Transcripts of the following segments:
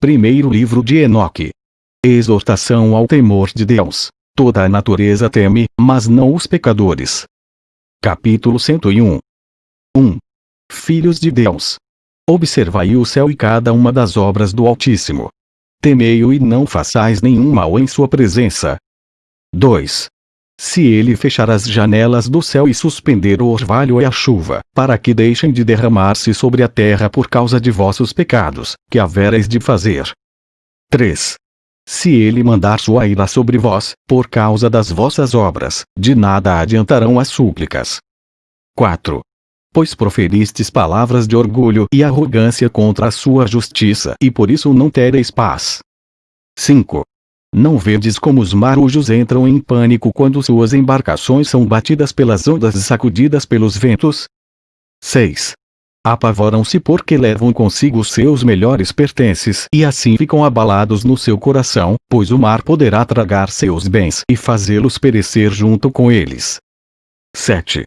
Primeiro livro de Enoque. Exortação ao temor de Deus. Toda a natureza teme, mas não os pecadores. Capítulo 101. 1. Filhos de Deus. Observai o céu e cada uma das obras do Altíssimo. Temei-o e não façais nenhum mal em sua presença. 2. Se ele fechar as janelas do céu e suspender o orvalho e a chuva, para que deixem de derramar-se sobre a terra por causa de vossos pecados, que havereis de fazer. 3. Se ele mandar sua ira sobre vós, por causa das vossas obras, de nada adiantarão as súplicas. 4. Pois proferistes palavras de orgulho e arrogância contra a sua justiça e por isso não tereis paz. 5. Não vedes como os marujos entram em pânico quando suas embarcações são batidas pelas ondas e sacudidas pelos ventos? 6 apavoram-se porque levam consigo seus melhores pertences e assim ficam abalados no seu coração, pois o mar poderá tragar seus bens e fazê-los perecer junto com eles. 7.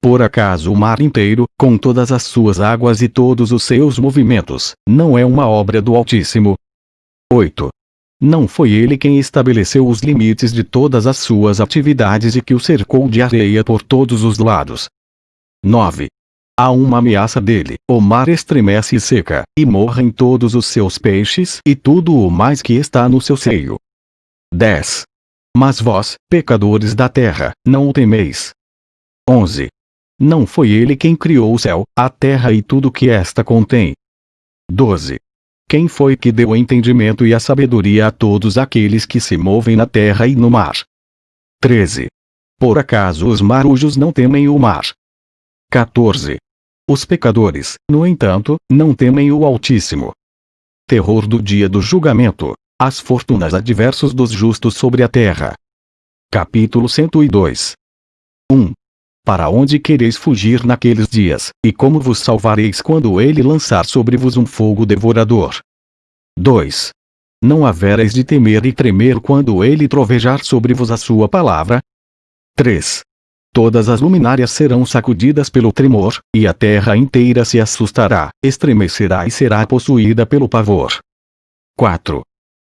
Por acaso o mar inteiro, com todas as suas águas e todos os seus movimentos, não é uma obra do Altíssimo? 8. Não foi ele quem estabeleceu os limites de todas as suas atividades e que o cercou de areia por todos os lados. 9. Há uma ameaça dele, o mar estremece e seca, e morrem todos os seus peixes e tudo o mais que está no seu seio. 10. Mas vós, pecadores da terra, não o temeis. 11. Não foi ele quem criou o céu, a terra e tudo que esta contém. 12. Quem foi que deu o entendimento e a sabedoria a todos aqueles que se movem na terra e no mar? 13. Por acaso os marujos não temem o mar? 14. Os pecadores, no entanto, não temem o Altíssimo. Terror do dia do julgamento. As fortunas adversos dos justos sobre a terra. Capítulo 102. 1. Para onde quereis fugir naqueles dias, e como vos salvareis quando ele lançar sobre vos um fogo devorador? 2. Não havereis de temer e tremer quando ele trovejar sobre vos a sua palavra? 3 todas as luminárias serão sacudidas pelo tremor, e a terra inteira se assustará, estremecerá e será possuída pelo pavor. 4.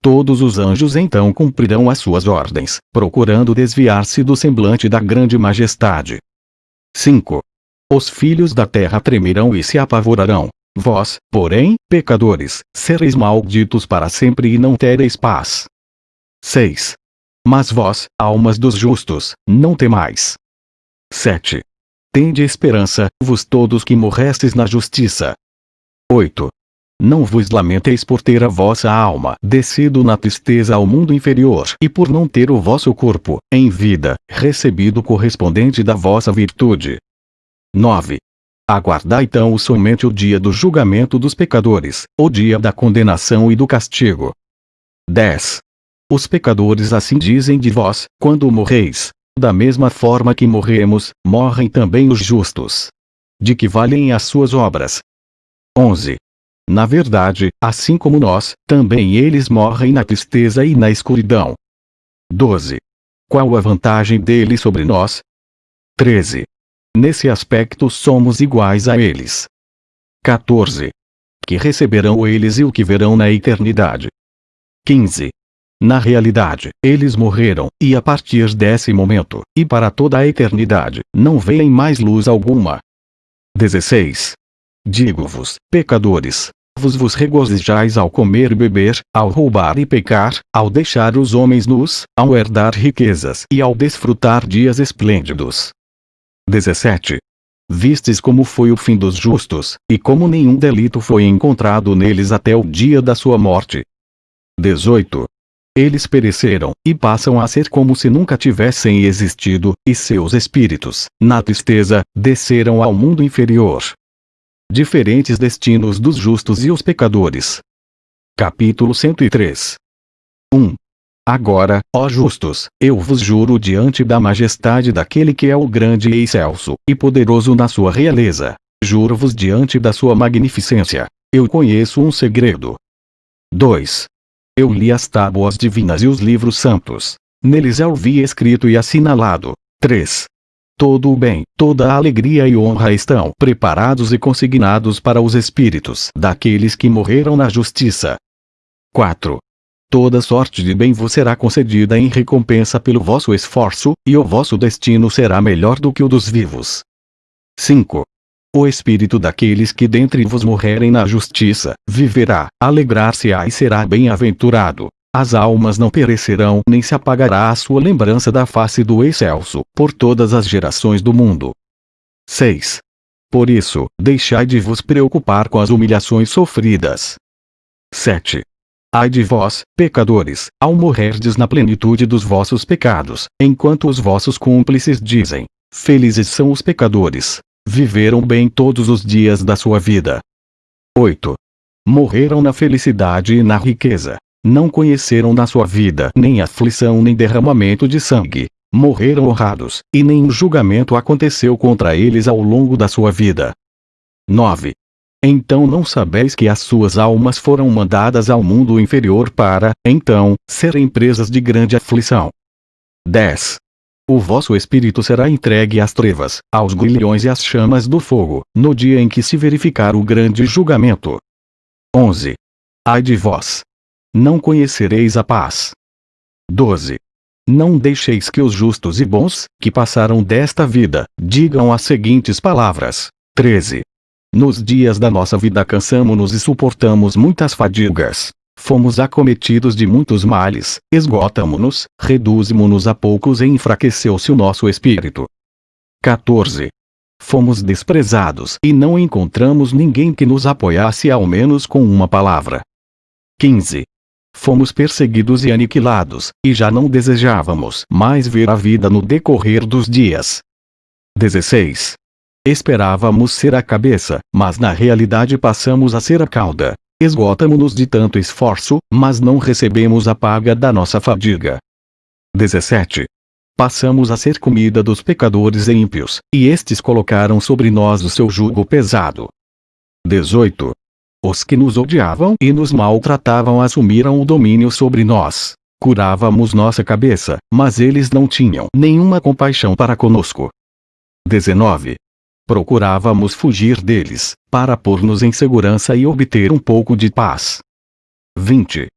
Todos os anjos então cumprirão as suas ordens, procurando desviar-se do semblante da grande majestade. 5. Os filhos da terra tremerão e se apavorarão. Vós, porém, pecadores, sereis malditos para sempre e não tereis paz. 6. Mas vós, almas dos justos, não temais. 7. Tende esperança, vos todos que morrestes na justiça. 8. Não vos lamenteis por ter a vossa alma descido na tristeza ao mundo inferior e por não ter o vosso corpo, em vida, recebido o correspondente da vossa virtude. 9. Aguardai então somente o dia do julgamento dos pecadores, o dia da condenação e do castigo. 10. Os pecadores assim dizem de vós, quando morreis, da mesma forma que morremos, morrem também os justos. De que valem as suas obras? 11. Na verdade, assim como nós, também eles morrem na tristeza e na escuridão. 12. Qual a vantagem deles sobre nós? 13. Nesse aspecto somos iguais a eles. 14. Que receberão eles e o que verão na eternidade. 15. Na realidade, eles morreram, e a partir desse momento, e para toda a eternidade, não veem mais luz alguma. 16. Digo-vos, pecadores, vos vos regozijais ao comer e beber, ao roubar e pecar, ao deixar os homens nus, ao herdar riquezas e ao desfrutar dias esplêndidos. 17. Vistes como foi o fim dos justos, e como nenhum delito foi encontrado neles até o dia da sua morte. 18. Eles pereceram, e passam a ser como se nunca tivessem existido, e seus espíritos, na tristeza, desceram ao mundo inferior. Diferentes destinos dos justos e os pecadores. Capítulo 103 1. Agora, ó justos, eu vos juro diante da majestade daquele que é o grande e excelso, e poderoso na sua realeza. Juro-vos diante da sua magnificência. Eu conheço um segredo. 2. Eu li as tábuas divinas e os livros santos. Neles eu vi escrito e assinalado. 3. Todo o bem, toda a alegria e honra estão preparados e consignados para os espíritos daqueles que morreram na justiça. 4. Toda sorte de bem vos será concedida em recompensa pelo vosso esforço, e o vosso destino será melhor do que o dos vivos. 5. O espírito daqueles que dentre vos morrerem na justiça, viverá, alegrar-se-á e será bem-aventurado. As almas não perecerão nem se apagará a sua lembrança da face do excelso, por todas as gerações do mundo. 6. Por isso, deixai de vos preocupar com as humilhações sofridas. 7. Ai de vós, pecadores, ao morrerdes na plenitude dos vossos pecados, enquanto os vossos cúmplices dizem: Felizes são os pecadores, Viveram bem todos os dias da sua vida. 8. Morreram na felicidade e na riqueza. Não conheceram na sua vida nem aflição nem derramamento de sangue. Morreram honrados, e nenhum julgamento aconteceu contra eles ao longo da sua vida. 9. Então não sabeis que as suas almas foram mandadas ao mundo inferior para, então, serem presas de grande aflição. 10. O vosso espírito será entregue às trevas, aos grilhões e às chamas do fogo, no dia em que se verificar o grande julgamento. 11. Ai de vós! Não conhecereis a paz. 12. Não deixeis que os justos e bons, que passaram desta vida, digam as seguintes palavras. 13. Nos dias da nossa vida cansamo-nos e suportamos muitas fadigas. Fomos acometidos de muitos males, esgotamo-nos, reduzimo-nos a poucos e enfraqueceu-se o nosso espírito. 14. Fomos desprezados e não encontramos ninguém que nos apoiasse ao menos com uma palavra. 15. Fomos perseguidos e aniquilados, e já não desejávamos mais ver a vida no decorrer dos dias. 16. Esperávamos ser a cabeça, mas na realidade passamos a ser a cauda. Esgotamo-nos de tanto esforço, mas não recebemos a paga da nossa fadiga. 17. Passamos a ser comida dos pecadores ímpios, e estes colocaram sobre nós o seu jugo pesado. 18. Os que nos odiavam e nos maltratavam assumiram o domínio sobre nós. Curávamos nossa cabeça, mas eles não tinham nenhuma compaixão para conosco. 19 procurávamos fugir deles, para pôr-nos em segurança e obter um pouco de paz. 20.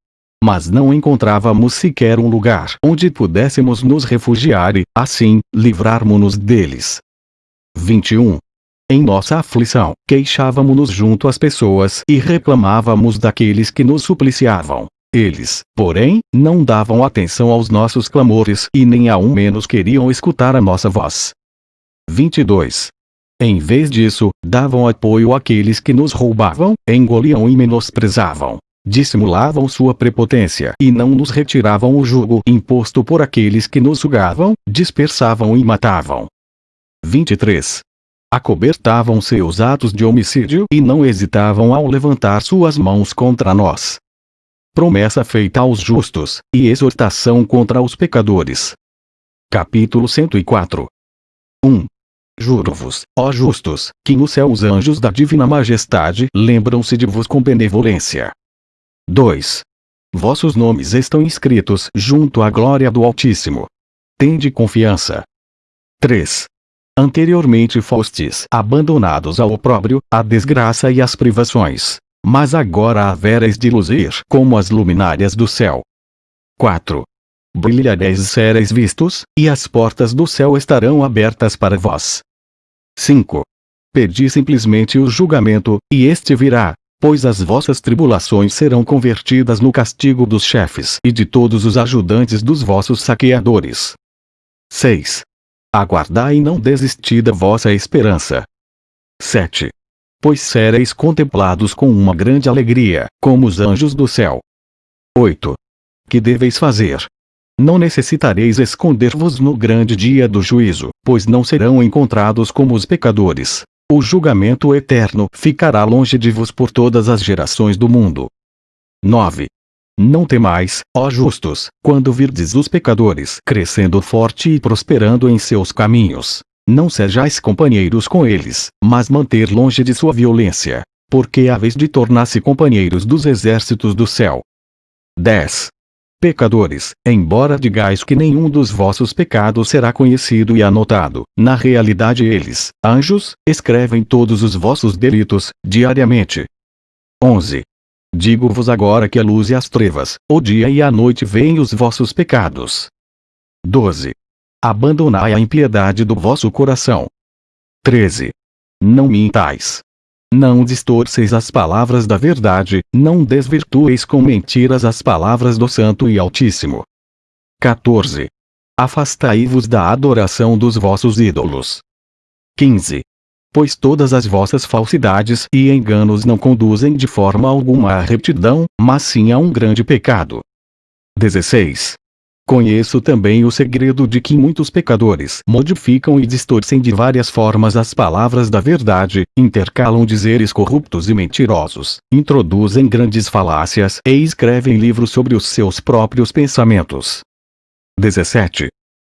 Mas não encontrávamos sequer um lugar onde pudéssemos nos refugiar e, assim, livrarmos-nos deles. 21. Em nossa aflição, queixávamos-nos junto às pessoas e reclamávamos daqueles que nos supliciavam. Eles, porém, não davam atenção aos nossos clamores e nem ao menos queriam escutar a nossa voz. 22. Em vez disso, davam apoio àqueles que nos roubavam, engoliam e menosprezavam. Dissimulavam sua prepotência e não nos retiravam o jugo imposto por aqueles que nos sugavam, dispersavam e matavam. 23. Acobertavam seus atos de homicídio e não hesitavam ao levantar suas mãos contra nós. Promessa feita aos justos, e exortação contra os pecadores. Capítulo 104 1. Juro-vos, ó justos, que no céu os anjos da divina majestade lembram-se de vos com benevolência. 2. Vossos nomes estão inscritos junto à glória do Altíssimo. Tende confiança. 3. Anteriormente fostes abandonados ao opróbrio, à desgraça e às privações. Mas agora havereis de luzir como as luminárias do céu. 4 brilhareis e sereis vistos, e as portas do céu estarão abertas para vós. 5. Pedi simplesmente o julgamento, e este virá, pois as vossas tribulações serão convertidas no castigo dos chefes e de todos os ajudantes dos vossos saqueadores. 6. Aguardai e não desisti da vossa esperança. 7. Pois sereis contemplados com uma grande alegria, como os anjos do céu. 8. Que deveis fazer? Não necessitareis esconder-vos no grande dia do juízo, pois não serão encontrados como os pecadores. O julgamento eterno ficará longe de vos por todas as gerações do mundo. 9. Não temais, ó justos, quando virdes os pecadores crescendo forte e prosperando em seus caminhos. Não sejais companheiros com eles, mas manter longe de sua violência, porque haveis de tornar-se companheiros dos exércitos do céu. 10. Pecadores, embora digais que nenhum dos vossos pecados será conhecido e anotado, na realidade eles, anjos, escrevem todos os vossos delitos, diariamente. 11. Digo-vos agora que a luz e as trevas, o dia e a noite veem os vossos pecados. 12. Abandonai a impiedade do vosso coração. 13. Não mintais. Não distorceis as palavras da verdade, não desvirtueis com mentiras as palavras do Santo e Altíssimo. 14. Afastai-vos da adoração dos vossos ídolos. 15. Pois todas as vossas falsidades e enganos não conduzem de forma alguma à retidão, mas sim a um grande pecado. 16. Conheço também o segredo de que muitos pecadores modificam e distorcem de várias formas as palavras da verdade, intercalam dizeres corruptos e mentirosos, introduzem grandes falácias e escrevem livros sobre os seus próprios pensamentos. 17.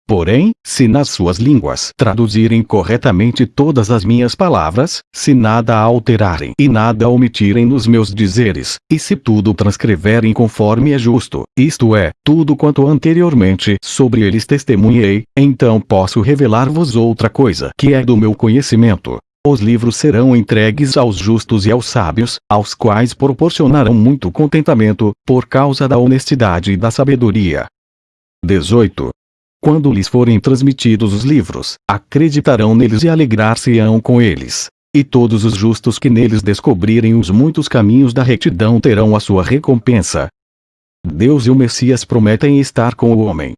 Porém, se nas suas línguas traduzirem corretamente todas as minhas palavras, se nada alterarem e nada omitirem nos meus dizeres, e se tudo transcreverem conforme é justo, isto é, tudo quanto anteriormente sobre eles testemunhei, então posso revelar-vos outra coisa que é do meu conhecimento. Os livros serão entregues aos justos e aos sábios, aos quais proporcionarão muito contentamento, por causa da honestidade e da sabedoria. 18. Quando lhes forem transmitidos os livros, acreditarão neles e alegrar-se-ão com eles. E todos os justos que neles descobrirem os muitos caminhos da retidão terão a sua recompensa. Deus e o Messias prometem estar com o homem.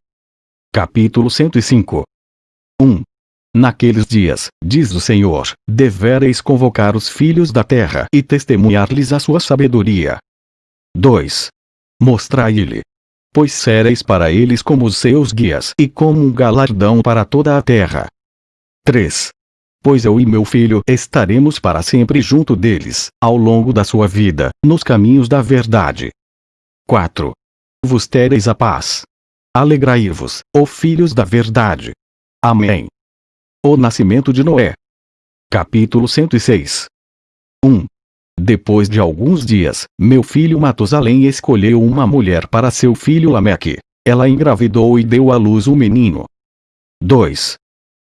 Capítulo 105 1. Naqueles dias, diz o Senhor, devereis convocar os filhos da terra e testemunhar-lhes a sua sabedoria. 2. Mostrai-lhe, pois sereis para eles como os seus guias e como um galardão para toda a terra. 3. Pois eu e meu filho estaremos para sempre junto deles, ao longo da sua vida, nos caminhos da verdade. 4. Vos tereis a paz. Alegrai-vos, ó filhos da verdade. Amém. O nascimento de Noé. Capítulo 106. 1. Depois de alguns dias, meu filho Matusalém escolheu uma mulher para seu filho Lameque. Ela engravidou e deu à luz um menino. 2.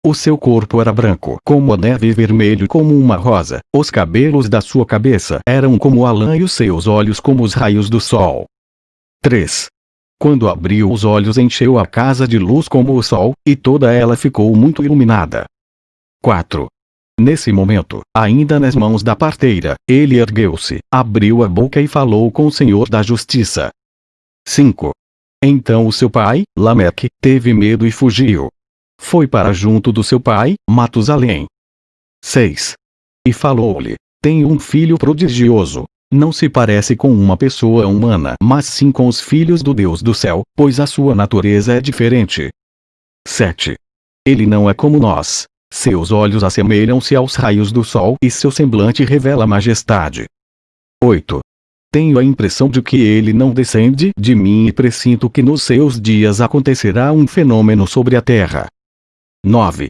O seu corpo era branco como a neve e vermelho como uma rosa, os cabelos da sua cabeça eram como a lã e os seus olhos como os raios do sol. 3. Quando abriu os olhos encheu a casa de luz como o sol, e toda ela ficou muito iluminada. 4. Nesse momento, ainda nas mãos da parteira, ele ergueu-se, abriu a boca e falou com o Senhor da Justiça. 5. Então o seu pai, Lameque, teve medo e fugiu. Foi para junto do seu pai, Matusalém. 6. E falou-lhe: Tenho um filho prodigioso. Não se parece com uma pessoa humana, mas sim com os filhos do Deus do céu, pois a sua natureza é diferente. 7. Ele não é como nós, seus olhos assemelham-se aos raios do sol e seu semblante revela majestade. 8. Tenho a impressão de que ele não descende de mim e presinto que nos seus dias acontecerá um fenômeno sobre a terra. 9.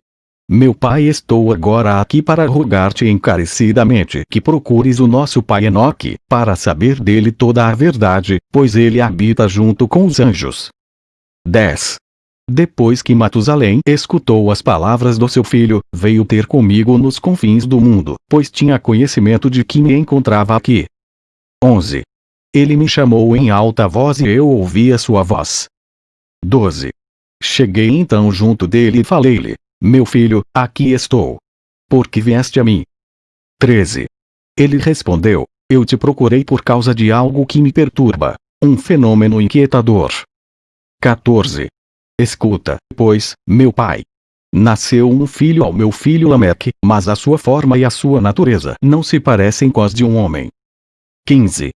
Meu pai estou agora aqui para rogar-te encarecidamente que procures o nosso pai Enoque, para saber dele toda a verdade, pois ele habita junto com os anjos. 10. Depois que Matusalém escutou as palavras do seu filho, veio ter comigo nos confins do mundo, pois tinha conhecimento de que me encontrava aqui. 11. Ele me chamou em alta voz e eu ouvi a sua voz. 12. Cheguei então junto dele e falei-lhe: Meu filho, aqui estou. Por que vieste a mim? 13. Ele respondeu: Eu te procurei por causa de algo que me perturba, um fenômeno inquietador. 14. Escuta, pois, meu pai. Nasceu um filho ao meu filho Lameque, mas a sua forma e a sua natureza não se parecem com as de um homem. 15.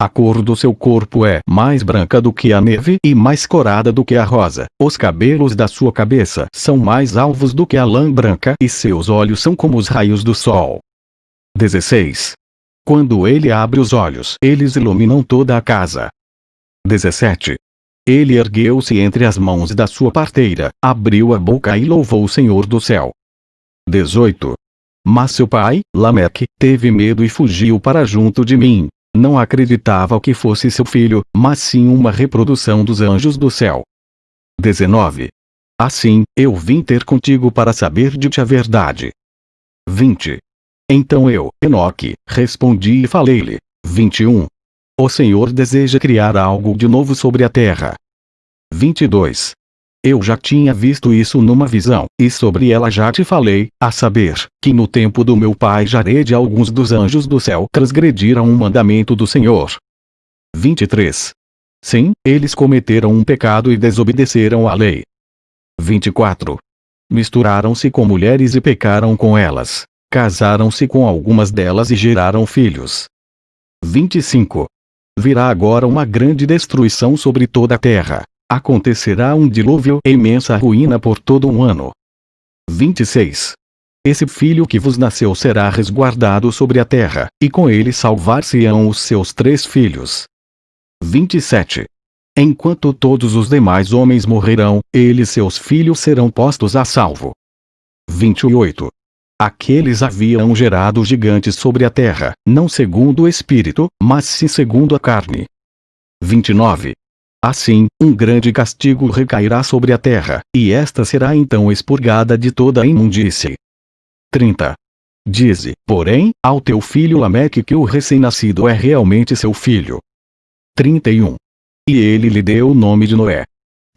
A cor do seu corpo é mais branca do que a neve e mais corada do que a rosa. Os cabelos da sua cabeça são mais alvos do que a lã branca e seus olhos são como os raios do sol. 16. Quando ele abre os olhos, eles iluminam toda a casa. 17. Ele ergueu-se entre as mãos da sua parteira, abriu a boca e louvou o Senhor do céu. 18. Mas seu pai, Lameque, teve medo e fugiu para junto de mim. Não acreditava que fosse seu filho, mas sim uma reprodução dos anjos do céu. 19. Assim, eu vim ter contigo para saber de ti a verdade. 20. Então eu, Enoque, respondi e falei-lhe. 21. O Senhor deseja criar algo de novo sobre a terra. 22. Eu já tinha visto isso numa visão, e sobre ela já te falei, a saber, que no tempo do meu pai Jared alguns dos anjos do céu transgrediram um mandamento do Senhor. 23. Sim, eles cometeram um pecado e desobedeceram à lei. 24. Misturaram-se com mulheres e pecaram com elas. Casaram-se com algumas delas e geraram filhos. 25. Virá agora uma grande destruição sobre toda a terra. Acontecerá um dilúvio e imensa ruína por todo um ano. 26. Esse filho que vos nasceu será resguardado sobre a terra, e com ele salvar-se-ão os seus três filhos. 27. Enquanto todos os demais homens morrerão, ele e seus filhos serão postos a salvo. 28. Aqueles haviam gerado gigantes sobre a terra, não segundo o espírito, mas sim segundo a carne. 29. Assim, um grande castigo recairá sobre a terra, e esta será então expurgada de toda a imundície. 30. Dize, porém, ao teu filho Lameque que o recém-nascido é realmente seu filho. 31. E ele lhe deu o nome de Noé.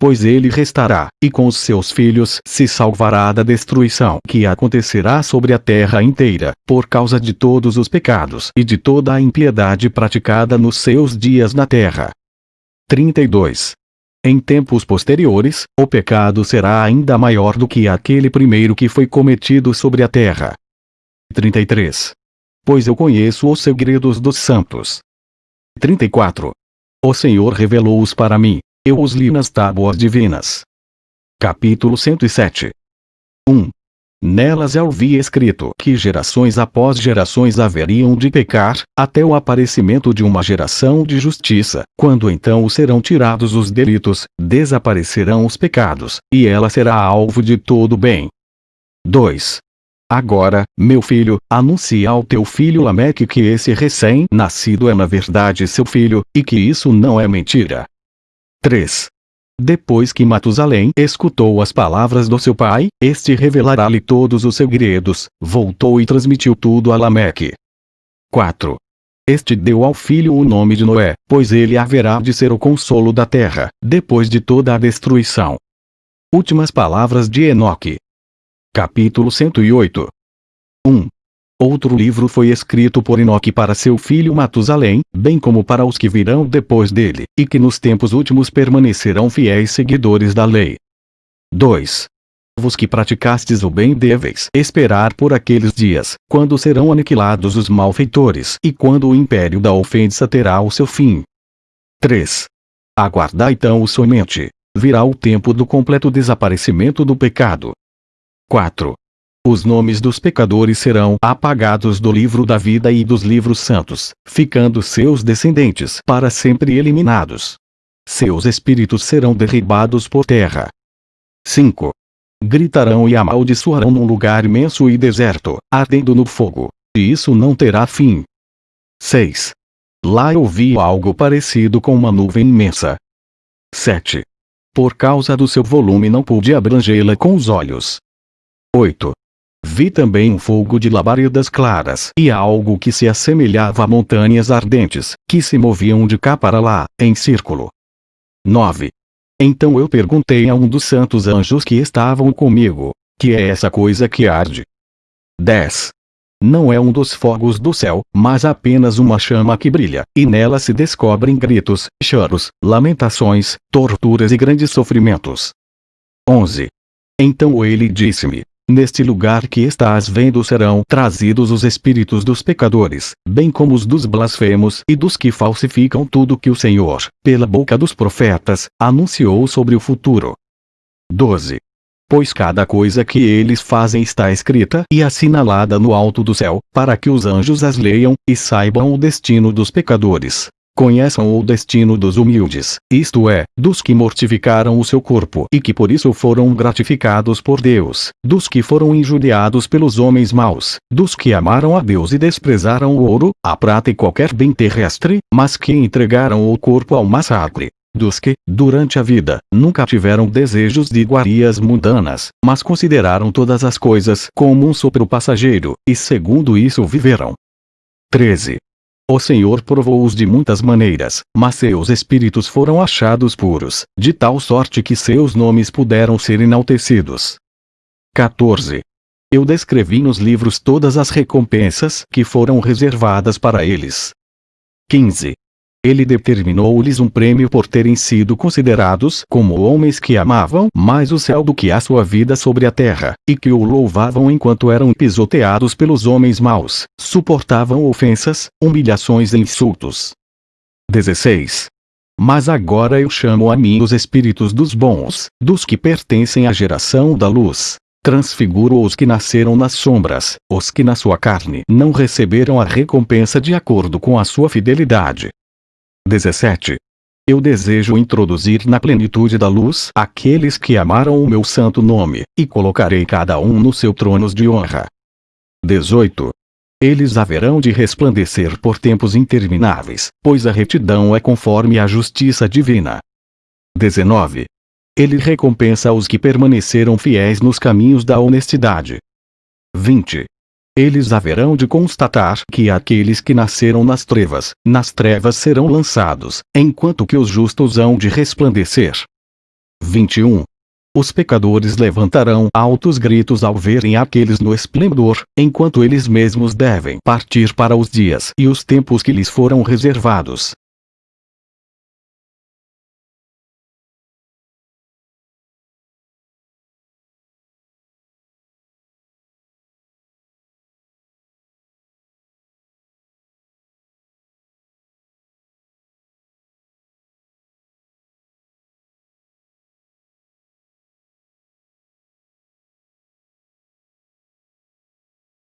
Pois ele restará, e com os seus filhos se salvará da destruição que acontecerá sobre a terra inteira, por causa de todos os pecados e de toda a impiedade praticada nos seus dias na terra. 32. Em tempos posteriores, o pecado será ainda maior do que aquele primeiro que foi cometido sobre a terra. 33. Pois eu conheço os segredos dos santos. 34. O Senhor revelou-os para mim. Eu os li nas tábuas divinas. Capítulo 107 1. Nelas eu vi escrito que gerações após gerações haveriam de pecar, até o aparecimento de uma geração de justiça, quando então serão tirados os delitos, desaparecerão os pecados, e ela será alvo de todo bem. 2. Agora, meu filho, anuncia ao teu filho Lameque que esse recém-nascido é na verdade seu filho, e que isso não é mentira. 3. Depois que Matusalém escutou as palavras do seu pai, este revelará-lhe todos os segredos, voltou e transmitiu tudo a Lameque. 4. Este deu ao filho o nome de Noé, pois ele haverá de ser o consolo da terra, depois de toda a destruição. Últimas palavras de Enoque. Capítulo 108 1. Outro livro foi escrito por Enoque para seu filho Matusalém, bem como para os que virão depois dele, e que nos tempos últimos permanecerão fiéis seguidores da lei. 2. Vos que praticastes o bem deveis esperar por aqueles dias, quando serão aniquilados os malfeitores e quando o império da ofensa terá o seu fim. 3. Aguardai então o somente. Virá o tempo do completo desaparecimento do pecado, 4. Os nomes dos pecadores serão apagados do livro da vida e dos livros santos, ficando seus descendentes para sempre eliminados. Seus espíritos serão derribados por terra. 5. Gritarão e amaldiçoarão num lugar imenso e deserto, ardendo no fogo. E isso não terá fim. 6. Lá eu vi algo parecido com uma nuvem imensa. 7. Por causa do seu volume não pude abrangê-la com os olhos. 8. Vi também um fogo de labaredas claras e algo que se assemelhava a montanhas ardentes, que se moviam de cá para lá, em círculo. 9. Então eu perguntei a um dos santos anjos que estavam comigo, que é essa coisa que arde? 10. Não é um dos fogos do céu, mas apenas uma chama que brilha, e nela se descobrem gritos, choros, lamentações, torturas e grandes sofrimentos. 11. Então ele disse-me, Neste lugar que estás vendo serão trazidos os espíritos dos pecadores, bem como os dos blasfemos e dos que falsificam tudo que o Senhor, pela boca dos profetas, anunciou sobre o futuro. 12. Pois cada coisa que eles fazem está escrita e assinalada no alto do céu, para que os anjos as leiam, e saibam o destino dos pecadores, conheçam o destino dos humildes, isto é, dos que mortificaram o seu corpo e que por isso foram gratificados por Deus, dos que foram injuriados pelos homens maus, dos que amaram a Deus e desprezaram o ouro, a prata e qualquer bem terrestre, mas que entregaram o corpo ao massacre, dos que, durante a vida, nunca tiveram desejos de iguarias mundanas, mas consideraram todas as coisas como um sopro passageiro, e segundo isso viveram. 13. O Senhor provou-os de muitas maneiras, mas seus espíritos foram achados puros, de tal sorte que seus nomes puderam ser enaltecidos. 14. Eu descrevi nos livros todas as recompensas que foram reservadas para eles. 15. Ele determinou-lhes um prêmio por terem sido considerados como homens que amavam mais o céu do que a sua vida sobre a terra, e que o louvavam enquanto eram pisoteados pelos homens maus, suportavam ofensas, humilhações e insultos. 16. Mas agora eu chamo a mim os espíritos dos bons, dos que pertencem à geração da luz. Transfiguro os que nasceram nas sombras, os que na sua carne não receberam a recompensa de acordo com a sua fidelidade, 17. Eu desejo introduzir na plenitude da luz aqueles que amaram o meu santo nome, e colocarei cada um no seu tronos de honra. 18. Eles haverão de resplandecer por tempos intermináveis, pois a retidão é conforme a justiça divina. 19. Ele recompensa os que permaneceram fiéis nos caminhos da honestidade. 20 eles haverão de constatar que aqueles que nasceram nas trevas, nas trevas serão lançados, enquanto que os justos hão de resplandecer. 21. Os pecadores levantarão altos gritos ao verem aqueles no esplendor, enquanto eles mesmos devem partir para os dias e os tempos que lhes foram reservados.